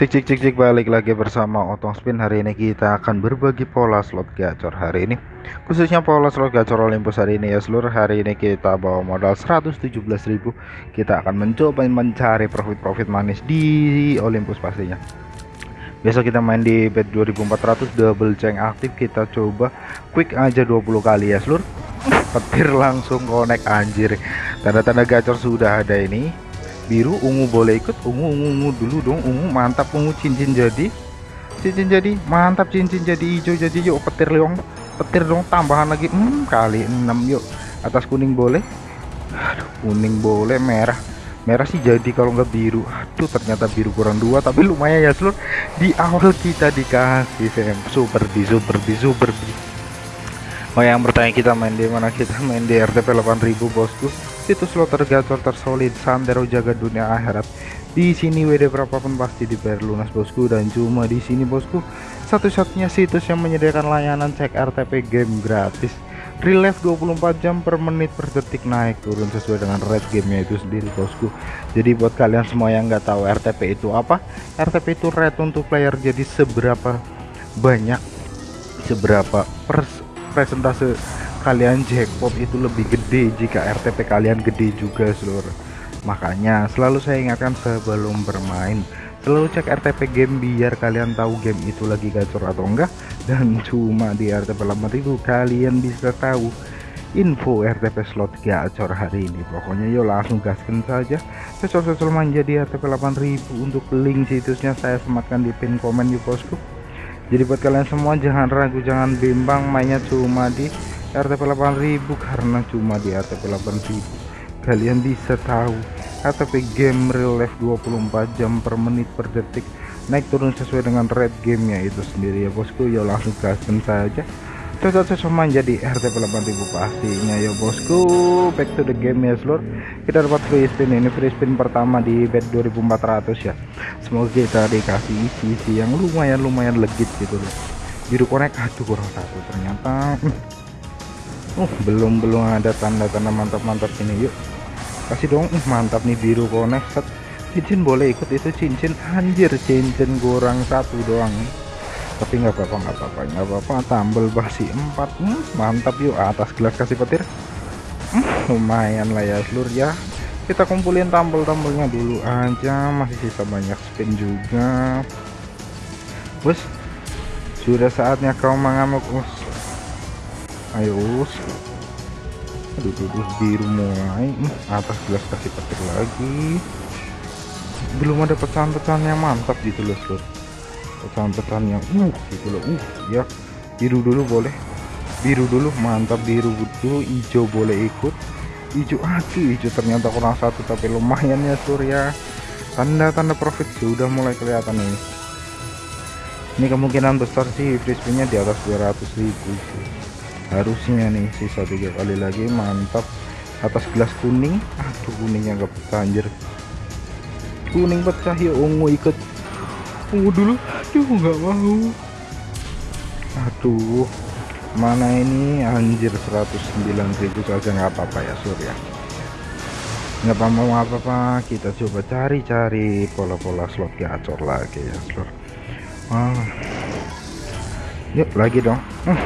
Cik cik cik cik balik lagi bersama Otong Spin. Hari ini kita akan berbagi pola slot gacor hari ini. Khususnya pola slot gacor Olympus hari ini ya seluruh Hari ini kita bawa modal 117.000 Kita akan mencoba mencari profit-profit manis di Olympus pastinya. Besok kita main di bet 2400 double ceng aktif. Kita coba quick aja 20 kali ya seluruh. Petir langsung connect anjir. Tanda-tanda gacor sudah ada ini biru ungu boleh ikut ungu ungu, ungu dulu dong ungu mantap ungu cincin jadi. Cincin jadi mantap cincin jadi hijau jadi yuk petir dong petir dong tambahan lagi hmm, kali 6 yuk. Atas kuning boleh. Aduh kuning boleh merah. Merah sih jadi kalau nggak biru. Aduh ternyata biru kurang dua tapi lumayan ya seluruh di awal kita dikasih super di super di super di. Oh yang bertanya kita main di mana? Kita main di RTP 8000 bosku situs slot tergacor tersolid sandero jaga dunia akhirat. Di sini WD berapapun pasti dibayar lunas bosku dan cuma di sini bosku. Satu-satunya situs yang menyediakan layanan cek RTP game gratis. Relief 24 jam per menit per detik naik turun sesuai dengan rate gamenya itu sendiri bosku. Jadi buat kalian semua yang nggak tahu RTP itu apa RTP itu rate untuk player jadi seberapa banyak seberapa pers presentase kalian jackpot itu lebih gede jika RTP kalian gede juga seluruh makanya selalu saya ingatkan sebelum bermain selalu cek RTP game biar kalian tahu game itu lagi gacor atau enggak. Dan cuma di RTP 8000 kalian bisa tahu info RTP slot gacor hari ini. Pokoknya yuk langsung gaskan saja. Cocok-cocok manja di RTP 8000 untuk link situsnya saya sematkan di pin komen di bosku jadi buat kalian semua jangan ragu jangan bimbang mainnya cuma di RTP 8000 karena cuma di RTP 8000 kalian bisa tahu RTP game real life 24 jam per menit per detik naik turun sesuai dengan red gamenya itu sendiri. Ya bosku ya langsung gaskan saja cocok-cocok main jadi RTP 8000 pastinya ya bosku. Back to the game ya seluruh kita dapat free spin ini free spin pertama di bet 2400 ya. Semoga kita dikasih isi-isi yang lumayan-lumayan legit gitu loh. Biru connect aduh kurang satu ternyata uh belum belum ada tanda-tanda mantap-mantap ini yuk. Kasih dong uh, mantap nih biru connect cincin boleh ikut itu cincin anjir cincin kurang satu doang. Tapi nggak apa-apa nggak apa-apa nggak apa-apa. Tambel basi empat hmm, mantap yuk. Atas gelas kasih petir. Hmm, lumayan lah ya seluruh ya. Kita kumpulin tambel-tambelnya dulu aja. Masih sisa banyak spin juga. Bos sudah saatnya kau mengamuk us ayo. Aduh duduk biru mulai. Hmm, atas gelas kasih petir lagi. Belum ada pecahan-pecahan yang mantap gitu loh seluruh pecahan-pecahan yang uh gitu loh. Uh ya. Biru dulu boleh. Biru dulu mantap biru dulu hijau boleh ikut. Hijau aduh hijau ternyata kurang satu tapi lumayan ya surya tanda-tanda profit sudah mulai kelihatan nih ini kemungkinan besar sih frisbee di atas 200 ribu sih. Harusnya nih sisa tiga kali lagi mantap. Atas gelas kuning. Aduh kuningnya gak pecah anjir. Kuning pecah ya ungu ikut ungu dulu aduh nggak mau. Aduh. Mana ini? Anjir 109.000 saja nggak apa-apa ya surya nggak mau apa-apa. Kita coba cari-cari pola-pola slot gacor lagi ya seluruh ah. yuk lagi dong. Uh,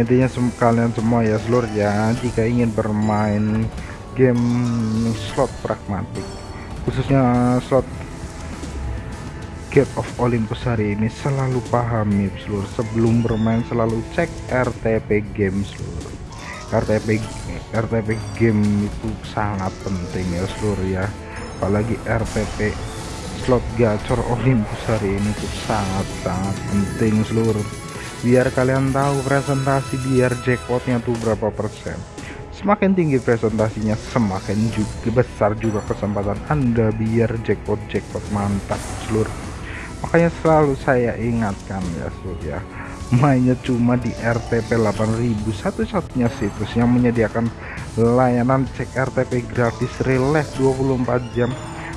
intinya sem kalian semua ya seluruh ya jika ingin bermain game slot pragmatik khususnya slot Gate of Olympus hari ini selalu pahami seluruh. Sebelum bermain selalu cek RTP game seluruh. RTP RTP game itu sangat penting ya seluruh ya. Apalagi RTP slot gacor Olympus hari ini itu sangat-sangat penting seluruh biar kalian tahu presentasi biar jackpotnya tuh berapa persen. Semakin tinggi presentasinya semakin juga besar juga kesempatan anda biar jackpot jackpot mantap seluruh. Makanya selalu saya ingatkan ya surya mainnya cuma di RTP 8000 satu-satunya situs yang menyediakan layanan cek RTP gratis relax 24 jam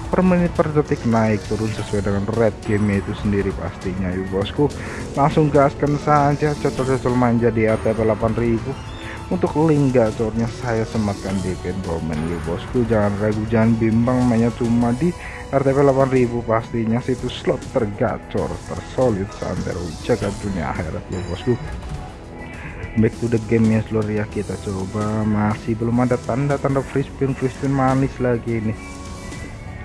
per menit per detik naik turun sesuai dengan red game itu sendiri pastinya yuk bosku. Langsung gaskan saja cocok-cocok manja di RTP 8000 untuk link gacornya saya sematkan di pin komen ya bosku. Jangan ragu jangan bimbang mainnya cuma di RTP 8000 pastinya situs slot tergacor tersolid santero jaga dunia akhirat ya bosku. Back to the game ya seluruh ya kita coba. Masih belum ada tanda-tanda free spin free spin manis lagi nih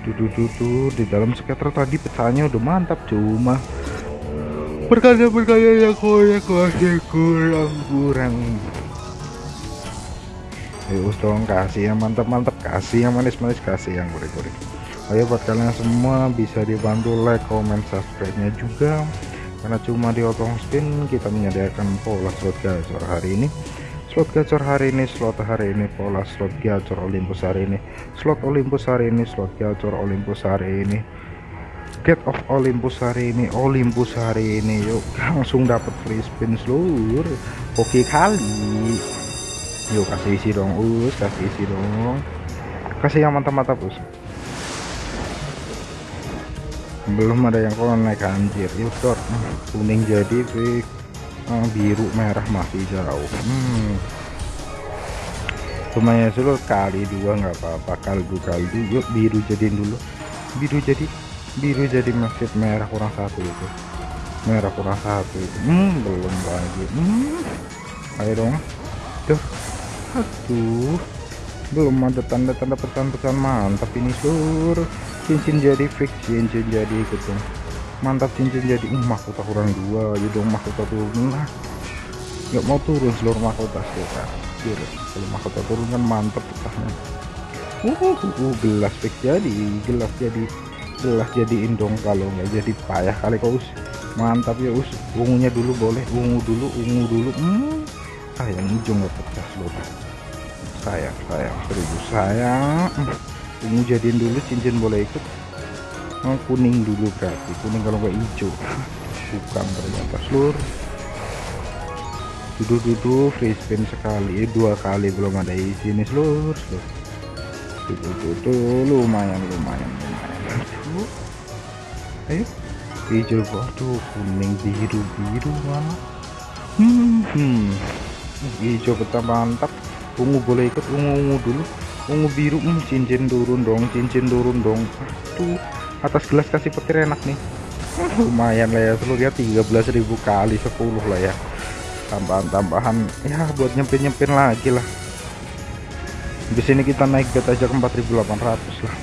dudu di dalam skater tadi pecahnya udah mantap cuma berkaya-berkaya yang koyak masih kurang kurang Yuk dong kasih yang mantap-mantap kasih yang manis-manis kasih yang gurih-gurih ayo buat kalian semua bisa dibantu like comment subscribe nya juga. Karena cuma di otong spin kita menyediakan pola slot gacor hari ini slot gacor hari ini slot hari ini pola slot gacor Olympus hari ini. Slot Olympus hari ini slot gacor Olympus hari ini. Get of Olympus hari ini Olympus hari ini. Yuk langsung dapat free spin seluruh. Oke kali. Yuk kasih isi dong us kasih isi dong. Kasih yang mantap-mantap us. Belum ada yang naik anjir. Yuk dot kuning jadi fix oh, biru merah masih jauh. Hmm. lumayan dulu kali dua nggak apa-apa. Kaldu kaldu yuk biru jadiin dulu. Biru jadi biru jadi masih merah kurang satu itu. Merah kurang satu itu. Hmm, belum lagi. Hmm. ayo dong. Tuh aduh. Belum ada tanda-tanda pesan-pesan mantap ini seluruh cincin jadi fix cincin jadi dong mantap cincin jadi uh, mahkota kurang dua ya dong mahkota turun. Lah nggak mau turun seluruh mahkota biar kalau mahkota turun kan mantap pecahnya uh, uh, gelas fix jadi gelas jadi gelas jadi indong kalau nggak jadi payah kali kau us. Mantap ya us. Ungunya dulu boleh ungu dulu ungu dulu. Hmm sayang hijau nggak pecah seluruh sayang sayang seribu sayang. Ungu jadiin dulu cincin boleh ikut oh, kuning dulu berarti. Kuning kalau nggak hijau. Bukan ternyata. Seluruh duduk-duduk free spin sekali. Eh, dua kali belum ada isi ini seluruh duduk-duduk lumayan lumayan lumayan. Aduh. Ayo. Hijau. Waduh kuning biru biru mana hmm, hmm. hijau betah mantap. Ungu boleh ikut ungu ungu dulu. Ungu biru hmm, cincin turun dong cincin turun dong. Tuh atas gelas kasih petir enak nih. Lumayan lah ya seluruh ya 13.000 kali 10 lah ya. Tambahan-tambahan ya buat nyempin-nyempin lagi lah. Di sini kita naik bet aja ke 4.800 lah.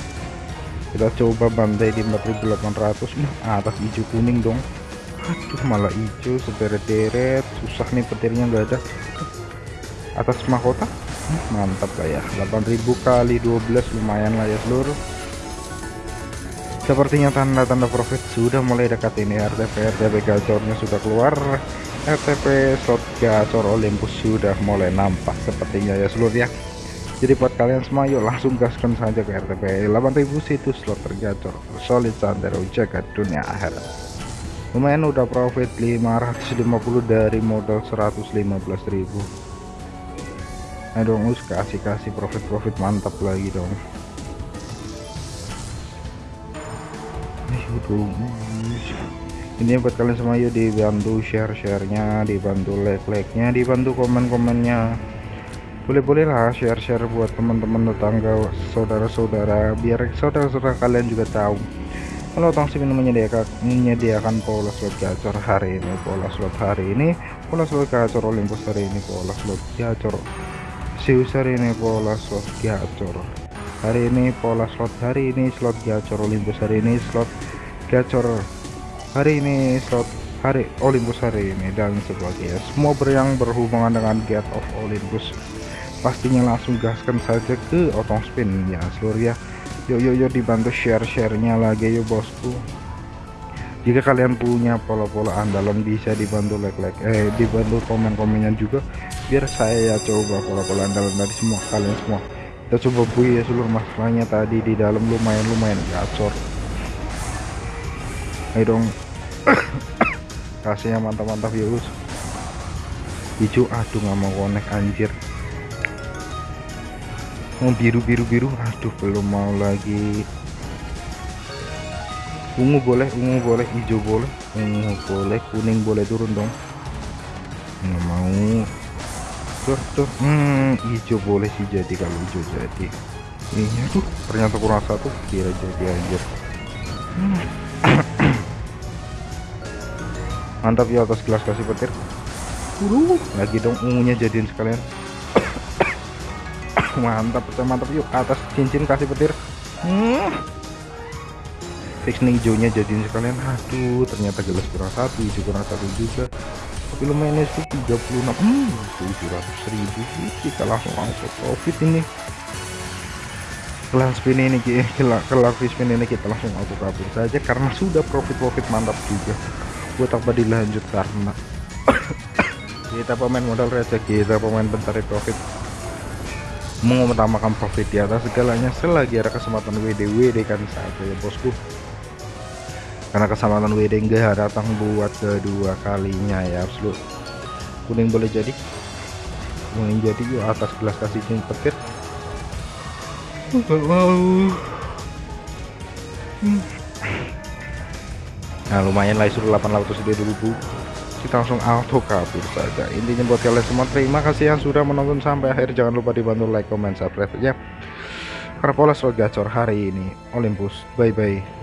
Kita coba bantai di 4.800 nah, atas hijau kuning dong. Aduh malah hijau sederet-deret susah nih petirnya nggak ada. Atas mahkota? Mantap lah ya. 8000 kali 12 lumayan lah ya seluruh sepertinya tanda-tanda profit sudah mulai dekat ini RTP RTP gacornya sudah keluar. RTP slot gacor Olympus sudah mulai nampak sepertinya ya seluruh ya. Jadi buat kalian semua yuk langsung gaskan saja ke RTP 8000 situs slot tergacor solid santero jaga dunia akhirat. Lumayan udah profit 550 dari modal 115.000 Ayo dong us kasih kasih profit profit mantap lagi dong ini buat kalian semua yuk dibantu share sharenya dibantu like like nya dibantu komen komennya boleh-boleh lah share-share buat teman-teman tetangga saudara-saudara biar saudara-saudara kalian juga tahu. Kalau Tong Sim menyediakan menyediakan pola slot gacor hari ini pola slot hari ini pola slot gacor Olympus hari ini pola slot gacor Zeus hari ini pola slot gacor hari ini pola slot hari ini slot gacor Olympus hari ini slot gacor. Hari ini slot hari Olympus hari ini dan sebagainya semua ber yang berhubungan dengan get of Olympus pastinya langsung gaskan saja ke otong spin. Ya seluruh ya yuk yuk yuk dibantu share sharenya lagi yuk bosku. Jika kalian punya pola-pola andalan bisa dibantu like like eh dibantu komen-komennya juga. Biar saya ya coba pola-pola andalan tadi semua kalian semua. Kita coba bui ya seluruh masalahnya tadi di dalam lumayan lumayan gacor ayo dong. Kasihnya mantap-mantap ya us hijau aduh nggak mau connect anjir. Mau biru biru biru aduh belum mau lagi. Ungu boleh ungu boleh hijau boleh ungu boleh kuning boleh turun dong. Nggak mau. Tuh tuh hmm hijau boleh sih jadi kalau hijau jadi. Ini tuh ternyata kurang satu kira jadi anjir. Hmm. mantap ya atas gelas kasih petir. Lagi dong ungunya jadiin sekalian. Mantap mantap. Yuk atas cincin kasih petir. Hmm. fix nih hijaunya jadiin sekalian. Aduh ternyata gelas kurang satu hijau kurang satu juga. Tapi lumayan itu 36 hmm 700 ribu. Kita langsung langsung profit ini. Kelar spin ini kelar, kelar spin ini kita langsung auto kabur saja karena sudah profit-profit mantap juga buat apa dilanjut karena kita pemain modal receh kita pemain pencari profit. Mengutamakan profit di atas segalanya selagi ada kesempatan WD WD kan saja ya bosku. Karena kesempatan WD enggak datang buat kedua kalinya ya absolut kuning boleh jadi. Kuning jadi yuk atas gelas kasih petir. Wow nah lumayan lah suruh 800 ribu kita langsung auto kabur saja. Intinya buat kalian semua terima kasih yang sudah menonton sampai akhir. Jangan lupa dibantu like comment subscribe ya. Karena pola gacor hari ini Olympus. Bye bye